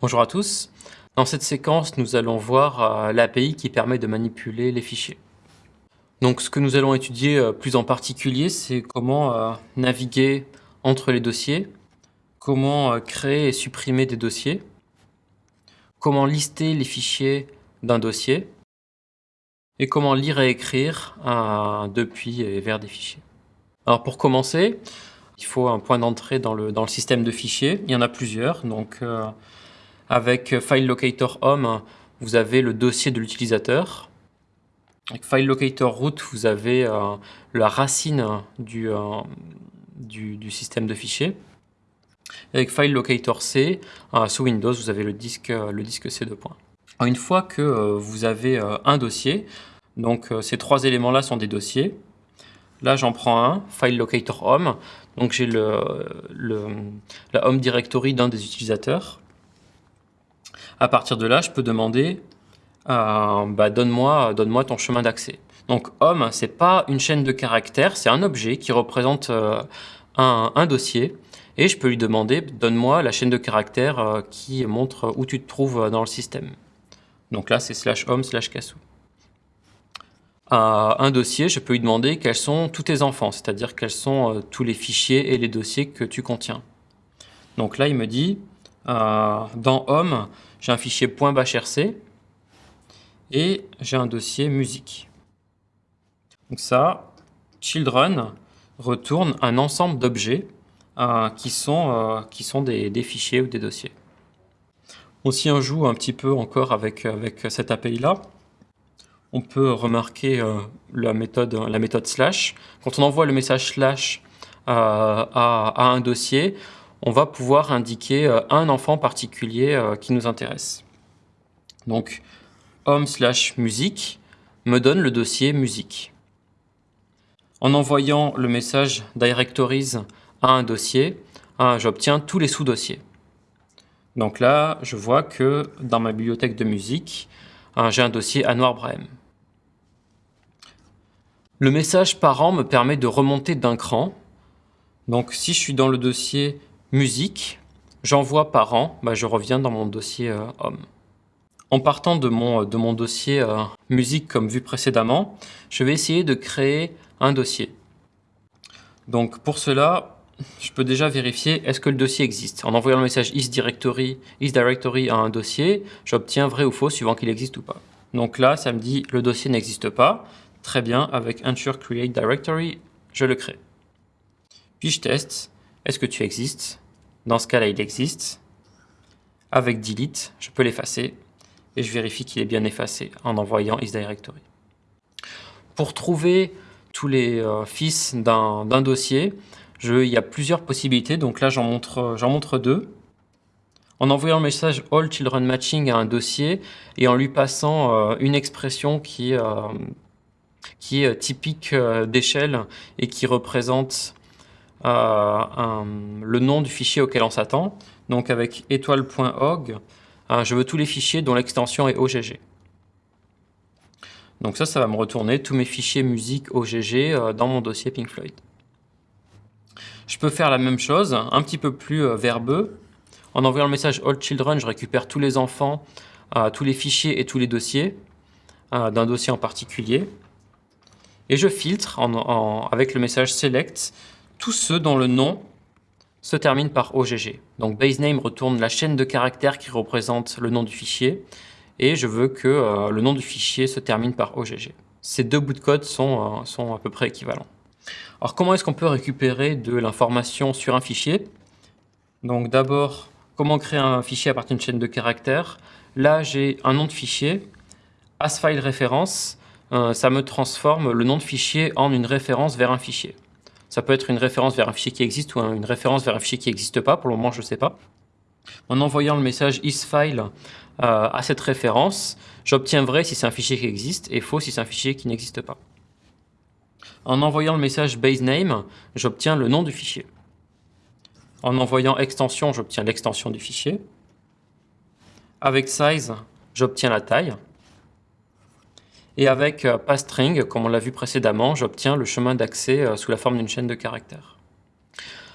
Bonjour à tous. Dans cette séquence, nous allons voir euh, l'API qui permet de manipuler les fichiers. Donc ce que nous allons étudier euh, plus en particulier, c'est comment euh, naviguer entre les dossiers, comment créer et supprimer des dossiers, comment lister les fichiers d'un dossier, et comment lire et écrire depuis et vers des fichiers. Alors pour commencer, il faut un point d'entrée dans le, dans le système de fichiers. Il y en a plusieurs. Donc avec File Locator Home, vous avez le dossier de l'utilisateur. Avec File Locator Root, vous avez euh, la racine du, euh, du, du, système de fichiers. avec File Locator euh, sous Windows, vous avez le disque, le disque C2. Une fois que vous avez un dossier, donc ces trois éléments-là sont des dossiers. Là, j'en prends un, File Locator Home. Donc j'ai le, le, la Home Directory d'un des utilisateurs. À partir de là, je peux demander euh, bah, donne-moi donne ton chemin d'accès. Donc homme, c'est pas une chaîne de caractères, c'est un objet qui représente euh, un, dossier. Et je peux lui demander donne-moi la chaîne de caractères euh, qui montre où tu te trouves dans le système. Donc là, c'est slash home slash cassou. un dossier, je peux lui demander quels sont tous tes enfants, c'est-à-dire quels sont tous les fichiers et les dossiers que tu contiens. Donc là, il me dit dans home, j'ai un fichier .bashrc et j'ai un dossier musique. Donc ça, children retourne un ensemble d'objets euh, qui sont, euh, des, fichiers ou des dossiers. On s'y en joue un petit peu encore avec, avec cette API-là. On peut remarquer euh, la, méthode, la méthode slash. Quand on envoie le message slash à un dossier, on va pouvoir indiquer euh, un enfant particulier euh, qui nous intéresse. Donc, home slash musique me donne le dossier musique. En envoyant le message directories à un dossier, hein, j'obtiens tous les sous-dossiers. Donc là, je vois que dans ma bibliothèque de musique, hein, j'ai un dossier Anwar Brahim. Le message parent me permet de remonter d'un cran. Donc si je suis dans le dossier musique, j'envoie parent, bah, je reviens dans mon dossier euh, homme. En partant de mon, dossier euh, musique comme vu précédemment, je vais essayer de créer un dossier. Donc pour cela, je peux déjà vérifier est-ce que le dossier existe? En envoyant le message isDirectory, isDirectory à un dossier, j'obtiens vrai ou faux suivant qu'il existe ou pas. Donc là, ça me dit le dossier n'existe pas. Très bien, avec ensure create directory, je le crée. Puis je teste, est-ce que tu existes? Dans ce cas-là, il existe. Avec delete, je peux l'effacer et je vérifie qu'il est bien effacé en envoyant isDirectory. Pour trouver tous les euh, fils d'un dossier, il y a plusieurs possibilités. Donc là, j'en montre, deux. En envoyant le message All Children Matching à un dossier et en lui passant euh, une expression euh, qui est typique d'échelle et qui représente un, le nom du fichier auquel on s'attend. Donc avec étoile.org, euh, je veux tous les fichiers dont l'extension est OGG. Donc ça, ça va me retourner tous mes fichiers musique OGG euh, dans mon dossier Pink Floyd. Je peux faire la même chose, un petit peu plus euh, verbeux. En envoyant le message All Children, je récupère tous les enfants, tous les fichiers et tous les dossiers d'un dossier en particulier. Et je filtre avec le message Select tous ceux dont le nom se termine par OGG. Donc baseName retourne la chaîne de caractères qui représente le nom du fichier et je veux que euh, le nom du fichier se termine par OGG. Ces deux bouts de code sont, euh, sont à peu près équivalents. Alors comment est-ce qu'on peut récupérer de l'information sur un fichier? Donc d'abord, comment créer un fichier à partir d'une chaîne de caractères? Là, j'ai un nom de fichier, asFile référence, euh, ça me transforme le nom de fichier en une référence vers un fichier. Ça peut être une référence vers un fichier qui existe ou une référence vers un fichier qui n'existe pas. Pour le moment, je ne sais pas. En envoyant le message isFile euh, à cette référence, j'obtiens vrai si c'est un fichier qui existe et faux si c'est un fichier qui n'existe pas. En envoyant le message baseName, j'obtiens le nom du fichier. En envoyant extension, j'obtiens l'extension du fichier. Avec size, j'obtiens la taille. Et avec euh, passString, comme on l'a vu précédemment, j'obtiens le chemin d'accès euh, sous la forme d'une chaîne de caractères.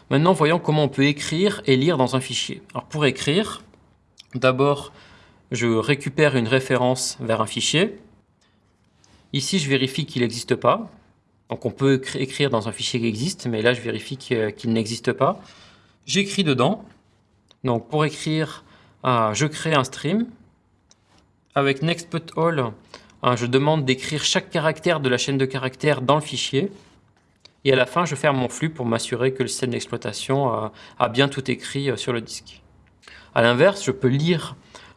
Maintenant, voyons comment on peut écrire et lire dans un fichier. Alors pour écrire, D'abord, je récupère une référence vers un fichier. Ici, je vérifie qu'il n'existe pas. Donc on peut écrire dans un fichier qui existe, mais là, je vérifie qu'il n'existe pas. J'écris dedans. Donc pour écrire, euh, je crée un stream. Avec nextputAll, euh, je demande d'écrire chaque caractère de la chaîne de caractères dans le fichier. Et à la fin, je ferme mon flux pour m'assurer que le système d'exploitation euh, a bien tout écrit sur le disque. A l'inverse, je peux lire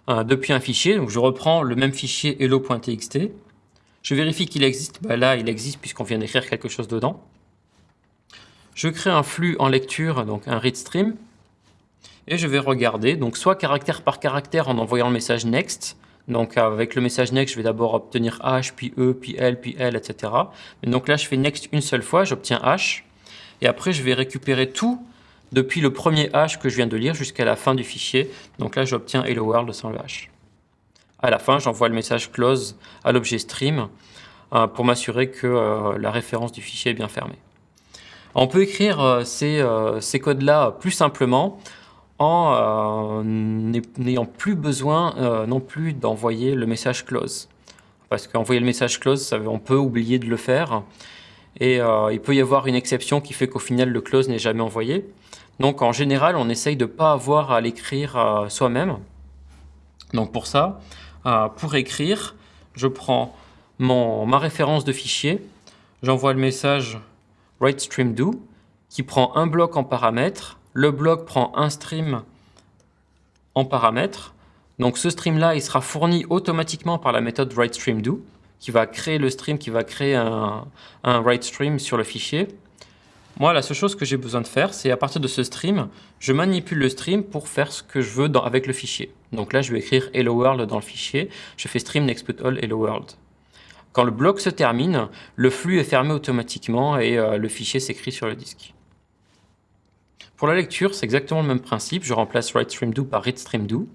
depuis un fichier. Donc je reprends le même fichier hello.txt. Je vérifie qu'il existe. Bah là, il existe puisqu'on vient d'écrire quelque chose dedans. Je crée un flux en lecture, donc un read stream. Et je vais regarder, donc soit caractère par caractère en envoyant le message next. Donc avec le message next, je vais d'abord obtenir H, puis E, puis L, puis L, etc. Donc là, je fais next une seule fois, j'obtiens H. Et après, je vais récupérer tout depuis le premier H que je viens de lire jusqu'à la fin du fichier. Donc là, j'obtiens Hello World sans le H. À la fin, j'envoie le message close à l'objet stream euh, pour m'assurer que euh, la référence du fichier est bien fermée. On peut écrire euh, ces codes-là plus simplement euh, n'ayant plus besoin euh, non plus d'envoyer le message close. Parce qu'envoyer le message close, on peut oublier de le faire. Et euh, il peut y avoir une exception qui fait qu'au final, le close n'est jamais envoyé. Donc en général, on essaye de ne pas avoir à l'écrire soi-même. Donc pour ça, pour écrire, je prends ma référence de fichier, j'envoie le message writeStreamDo qui prend un bloc en paramètres le bloc prend un stream en paramètre. Donc ce stream-là, sera fourni automatiquement par la méthode writeStreamDo, qui va créer le stream, qui va créer un, writeStream sur le fichier. Moi, la seule chose que j'ai besoin de faire, c'est à partir de ce stream, je manipule le stream pour faire ce que je veux avec le fichier. Donc là, je vais écrire Hello World dans le fichier. Je fais stream Hello World. Quand le bloc se termine, le flux est fermé automatiquement et euh, le fichier s'écrit sur le disque. Pour la lecture, c'est exactement le même principe. Je remplace writeStreamDo par readStreamDo.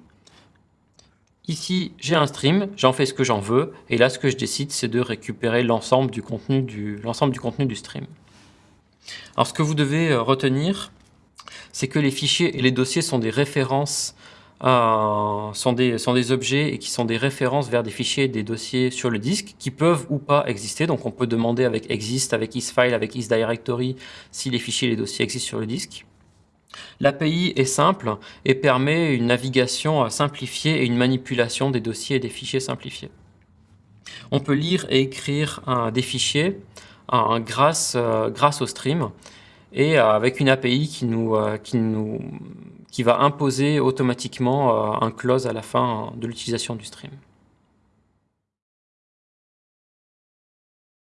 Ici, j'ai un stream, j'en fais ce que j'en veux, et là, ce que je décide, c'est de récupérer l'ensemble du, contenu du, du contenu du stream. Alors, ce que vous devez euh, retenir, c'est que les fichiers et les dossiers sont des références, euh, sont, des, sont des objets et qui sont des références vers des fichiers et des dossiers sur le disque qui peuvent ou pas exister. Donc, on peut demander avec exist, avec isFile, avec isDirectory si les fichiers et les dossiers existent sur le disque. L'API est simple et permet une navigation simplifiée et une manipulation des dossiers et des fichiers simplifiés. On peut lire et écrire des fichiers grâce, euh, grâce au stream et euh, avec une API qui, euh, qui va imposer automatiquement un close à la fin de l'utilisation du stream.